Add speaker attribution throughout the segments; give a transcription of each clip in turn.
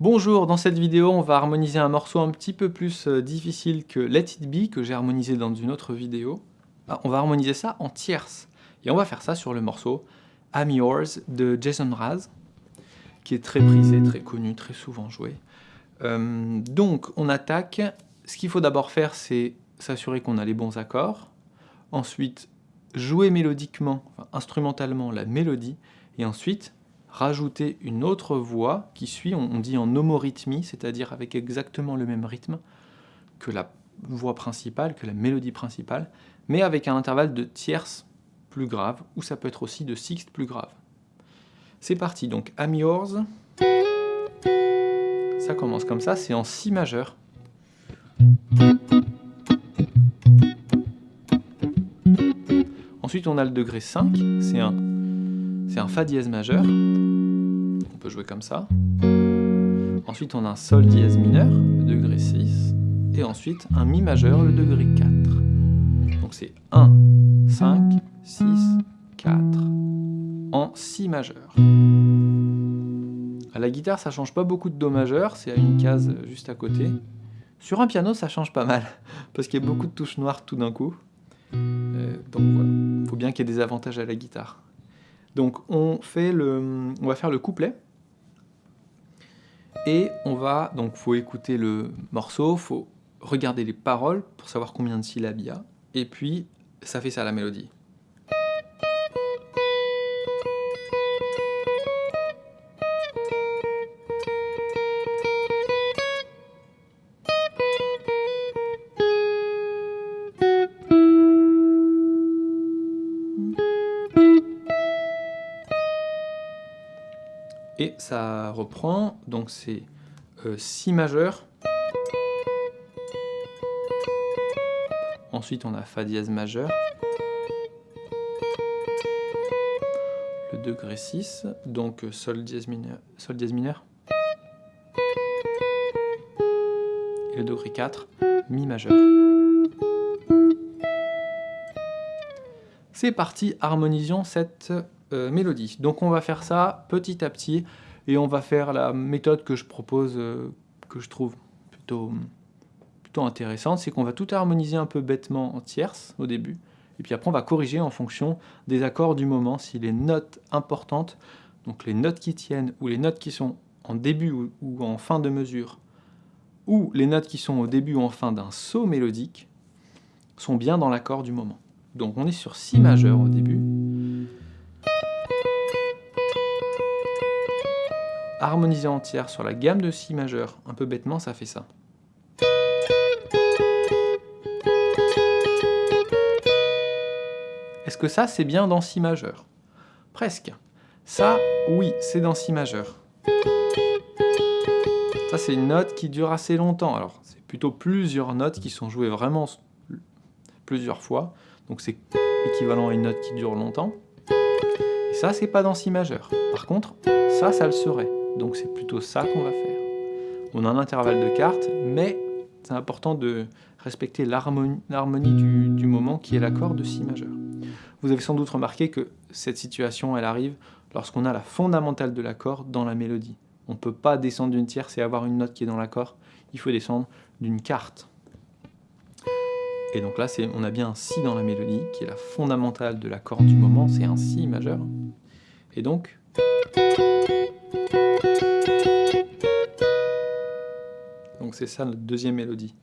Speaker 1: Bonjour, dans cette vidéo, on va harmoniser un morceau un petit peu plus euh, difficile que Let It Be, que j'ai harmonisé dans une autre vidéo. Ah, on va harmoniser ça en tierces. Et on va faire ça sur le morceau I'm Yours de Jason Mraz, qui est très prisé, très connu, très souvent joué. Euh, donc, on attaque. Ce qu'il faut d'abord faire, c'est s'assurer qu'on a les bons accords. Ensuite, jouer mélodiquement, instrumentalement la mélodie. Et ensuite, rajouter une autre voix qui suit, on, dit en homorythmie, c'est-à-dire avec exactement le même rythme que la voix principale, que la mélodie principale, mais avec un intervalle de tierces plus grave, ou ça peut être aussi de sixte plus grave. C'est parti, donc I'm yours. Ça commence comme ça, c'est en si majeur. Ensuite, on a le degré 5, c'est un c'est un Fa dièse majeur. On peut jouer comme ça. Ensuite, on a un Sol dièse mineur, le degré 6. Et ensuite, un Mi majeur, le degré 4. Donc c'est 1, 5, 6, 4 en Si majeur. À la guitare, ça change pas beaucoup de Do majeur, c'est à une case juste à côté. Sur un piano, ça change pas mal, parce qu'il y a beaucoup de touches noires tout d'un coup. Euh, donc voilà, il faut bien qu'il y ait des avantages à la guitare. Donc on, fait le, on va faire le couplet. Et on va, donc faut écouter le morceau, faut regarder les paroles pour savoir combien de syllabes il y a. Et puis ça fait ça la mélodie. Et ça reprend, donc c'est euh, Si majeur, ensuite on a Fa dièse majeur, le degré 6, donc euh, Sol dièse mineur, Sol dièse mineur, et le degré 4, Mi majeur. C'est parti, harmonisons cette euh, mélodie. Donc on va faire ça petit à petit et on va faire la méthode que je propose, euh, que je trouve plutôt, plutôt intéressante, c'est qu'on va tout harmoniser un peu bêtement en tierces au début et puis après on va corriger en fonction des accords du moment, si les notes importantes, donc les notes qui tiennent ou les notes qui sont en début ou, ou en fin de mesure, ou les notes qui sont au début ou en fin d'un saut mélodique, sont bien dans l'accord du moment. Donc on est sur Si majeur au début, harmoniser entière sur la gamme de Si majeur, un peu bêtement, ça fait ça. Est-ce que ça, c'est bien dans Si majeur? Presque. Ça, oui, c'est dans Si majeur. Ça, c'est une note qui dure assez longtemps. Alors, c'est plutôt plusieurs notes qui sont jouées vraiment plusieurs fois. Donc, c'est équivalent à une note qui dure longtemps. Et ça, c'est pas dans Si majeur. Par contre, ça, ça le serait. Donc c'est plutôt ça qu'on va faire. On a un intervalle de cartes, mais c'est important de respecter l'harmonie du, moment qui est l'accord de Si majeur. Vous avez sans doute remarqué que cette situation, elle arrive lorsqu'on a la fondamentale de l'accord dans la mélodie. On ne peut pas descendre d'une tierce et avoir une note qui est dans l'accord, il faut descendre d'une carte. Et donc là, on a bien un Si dans la mélodie, qui est la fondamentale de l'accord du moment, c'est un Si majeur. Et donc... Donc c'est ça notre deuxième mélodie.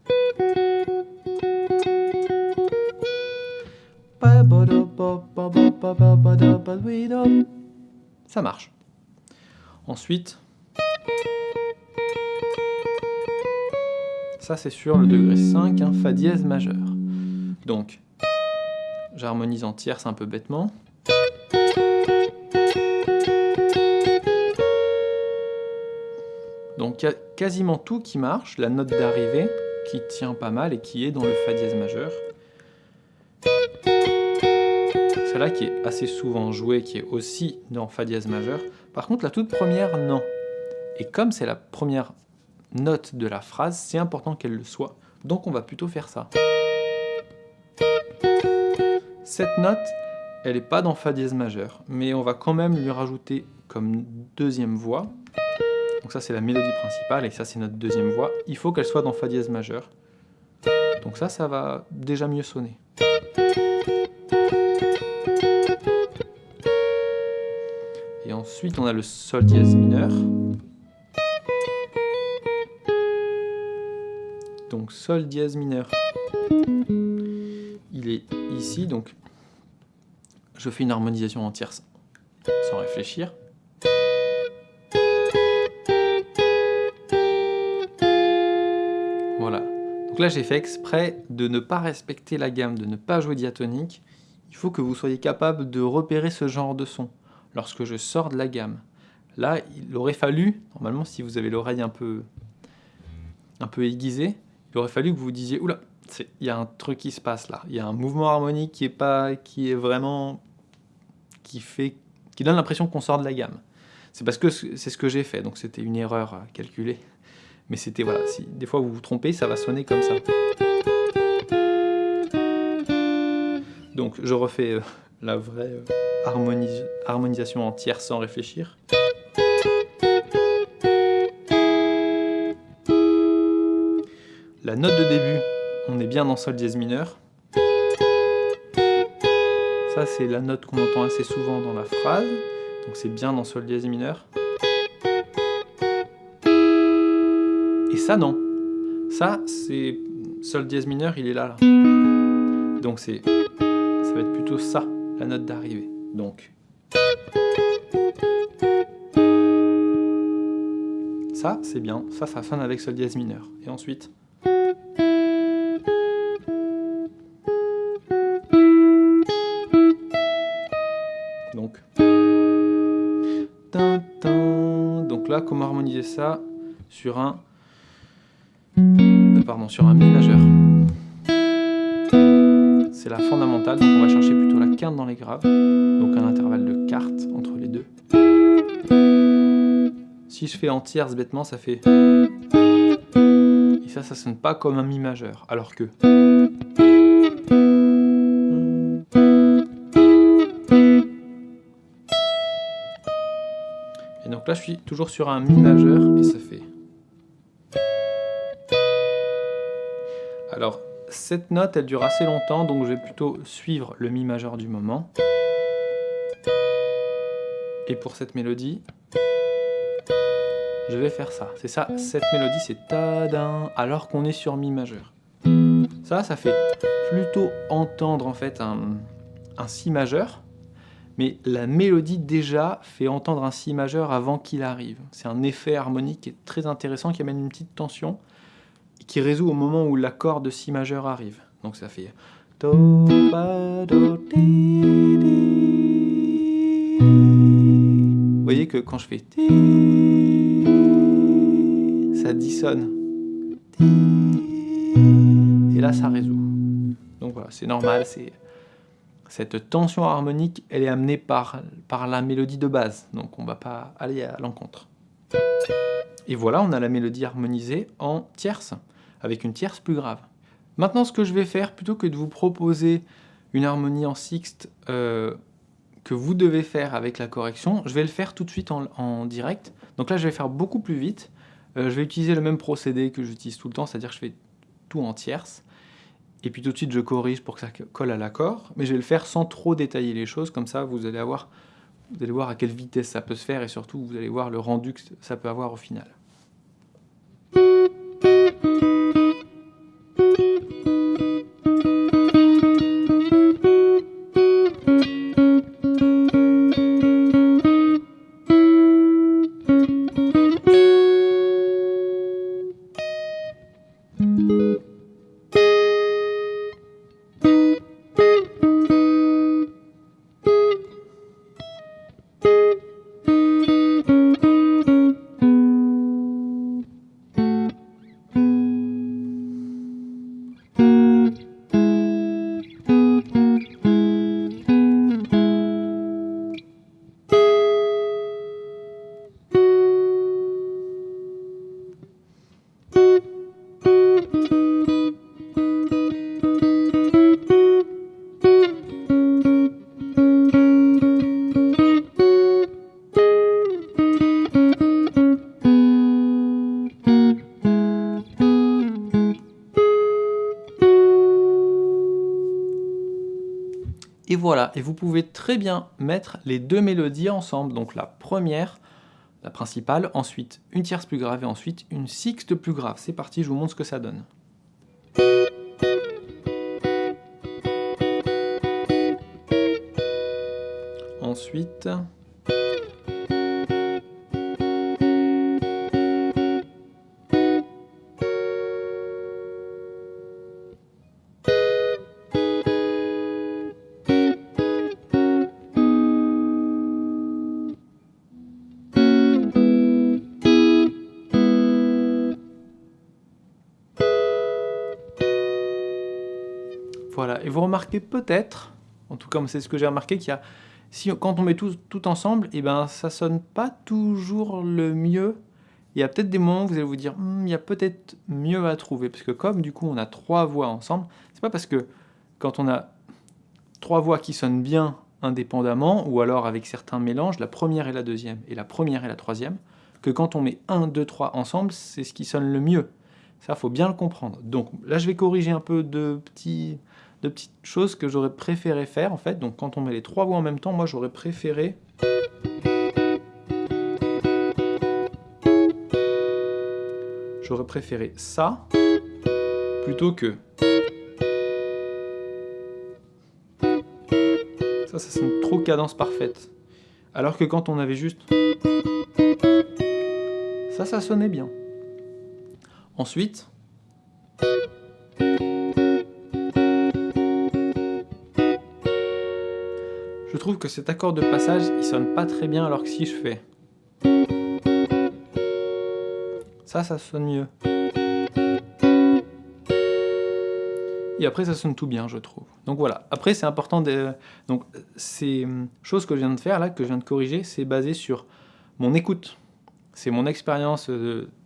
Speaker 1: Ça marche. Ensuite, ça c'est sur le degré 5, un Fa dièse majeur. Donc, j'harmonise en tierce un peu bêtement. Donc il y a quasiment tout qui marche, la note d'arrivée qui tient pas mal et qui est dans le Fa dièse majeur. Celle-là qui est assez souvent jouée, qui est aussi dans Fa dièse majeur. Par contre la toute première, non. Et comme c'est la première note de la phrase, c'est important qu'elle le soit. Donc on va plutôt faire ça. Cette note, elle n'est pas dans Fa dièse majeur, mais on va quand même lui rajouter comme deuxième voix, Donc ça c'est la mélodie principale et ça c'est notre deuxième voix. Il faut qu'elle soit dans Fa dièse majeur. Donc ça, ça va déjà mieux sonner. Et ensuite on a le Sol dièse mineur. Donc Sol dièse mineur. Il est ici, donc je fais une harmonisation en tierce sans réfléchir. Donc là j'ai fait exprès de ne pas respecter la gamme, de ne pas jouer diatonique. Il faut que vous soyez capable de repérer ce genre de son lorsque je sors de la gamme. Là, il aurait fallu, normalement si vous avez l'oreille un peu, un peu aiguisée, il aurait fallu que vous vous disiez, oula, il y a un truc qui se passe là, il y a un mouvement harmonique qui est, pas, qui est vraiment, qui fait qui donne l'impression qu'on sort de la gamme. C'est parce que c'est ce que j'ai fait, donc c'était une erreur à calculer. Mais c'était, voilà, si des fois vous vous trompez, ça va sonner comme ça. Donc je refais euh, la vraie euh, harmonisation entière sans réfléchir. La note de début, on est bien dans Sol dièse mineur. Ça, c'est la note qu'on entend assez souvent dans la phrase. Donc c'est bien dans Sol dièse mineur. Et ça, non. Ça, c'est Sol dièse mineur, il est là. là. Donc c'est, ça va être plutôt ça, la note d'arrivée. Donc. Ça, c'est bien. Ça, ça sonne avec Sol dièse mineur. Et ensuite? comment harmoniser ça sur un pardon sur un mi majeur. C'est la fondamentale, donc on va chercher plutôt la quinte dans les graves, donc un intervalle de quarte entre les deux. Si je fais en tierce bêtement, ça fait et ça, ça sonne pas comme un mi majeur, alors que là, je suis toujours sur un Mi majeur et ça fait... cette note, elle dure assez longtemps, donc je vais plutôt suivre le Mi majeur du moment. Et pour cette mélodie, je vais faire ça. C'est ça, cette mélodie, c'est tadin, alors qu'on est sur Mi majeur. Ça, ça fait plutôt entendre en fait un, un Si majeur, mais la mélodie déjà fait entendre un si majeur avant qu'il arrive. C'est un effet harmonique qui est très intéressant, qui amène une petite tension, qui résout au moment où l'accord de si majeur arrive. Donc ça fait... Vous voyez que quand je fais... Ça dissonne. Et là, ça résout. Donc voilà, c'est normal, c'est... Cette tension harmonique, elle est amenée par, par la mélodie de base, donc on ne va pas aller à l'encontre. Et voilà, on a la mélodie harmonisée en tierce, avec une tierce plus grave. Maintenant, ce que je vais faire, plutôt que de vous proposer une harmonie en sixte euh, que vous devez faire avec la correction, je vais le faire tout de suite en, direct. Donc là, je vais faire beaucoup plus vite. Euh, je vais utiliser le même procédé que j'utilise tout le temps, c'est-à-dire que je fais tout en tierce et puis tout de suite je corrige pour que ça colle à l'accord, mais je vais le faire sans trop détailler les choses, comme ça vous allez, avoir, vous allez voir à quelle vitesse ça peut se faire, et surtout vous allez voir le rendu que ça peut avoir au final. Voilà, et vous pouvez très bien mettre les deux mélodies ensemble. Donc la première, la principale, ensuite une tierce plus grave et ensuite une sixte plus grave. C'est parti, je vous montre ce que ça donne. Ensuite... Et vous remarquez peut-être, en tout cas c'est ce que j'ai remarqué, qu'il y a, quand on met tout, tout ensemble, et eh ben ça sonne pas toujours le mieux. Il y a peut-être des moments où vous allez vous dire, hmm, il y a peut-être mieux à trouver, parce que comme du coup on a trois voix ensemble, c'est pas parce que quand on a trois voix qui sonnent bien indépendamment, ou alors avec certains mélanges, la première et la deuxième, et la première et la troisième, que quand on met 1, 2, 3 ensemble, c'est ce qui sonne le mieux. Ça, faut bien le comprendre. Donc là, je vais corriger un peu de petits, de petites choses que j'aurais préféré faire en fait. Donc quand on met les trois voix en même temps, moi j'aurais préféré... J'aurais préféré ça plutôt que... Ça, ça sonne trop cadence parfaite. Alors que quand on avait juste... Ça, ça sonnait bien. Ensuite... trouve que cet accord de passage, il sonne pas très bien alors que si je fais... Ça, ça sonne mieux. Et après, ça sonne tout bien, je trouve. Donc voilà. Après, c'est important de... Donc, ces choses que je viens de faire, là, que je viens de corriger, c'est basé sur mon écoute. C'est mon expérience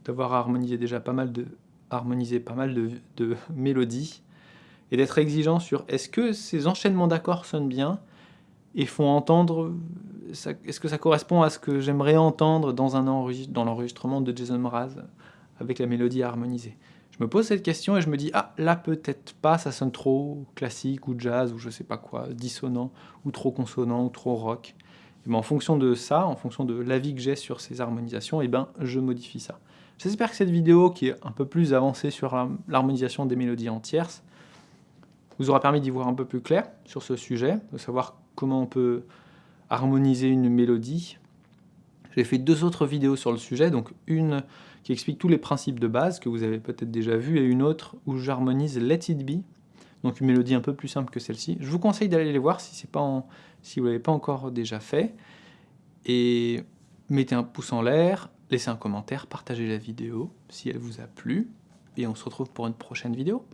Speaker 1: d'avoir harmonisé déjà pas mal de, harmoniser pas mal de mélodies et d'être exigeant sur est-ce que ces enchaînements d'accords sonnent bien et font entendre, est-ce que ça correspond à ce que j'aimerais entendre dans, un l'enregistrement de Jason Mraz avec la mélodie harmonisée? Je me pose cette question et je me dis, ah là peut-être pas, ça sonne trop classique ou jazz ou je sais pas quoi, dissonant ou trop consonant ou trop rock. Ben, en fonction de ça, en fonction de l'avis que j'ai sur ces harmonisations, et ben, je modifie ça. J'espère que cette vidéo, qui est un peu plus avancée sur l'harmonisation des mélodies en tierces, vous aura permis d'y voir un peu plus clair sur ce sujet, de savoir comment on peut harmoniser une mélodie. J'ai fait deux autres vidéos sur le sujet, donc une qui explique tous les principes de base que vous avez peut-être déjà vu, et une autre où j'harmonise Let It Be, donc une mélodie un peu plus simple que celle-ci. Je vous conseille d'aller les voir si, pas si vous ne l'avez pas encore déjà fait. Et mettez un pouce en l'air, laissez un commentaire, partagez la vidéo si elle vous a plu, et on se retrouve pour une prochaine vidéo.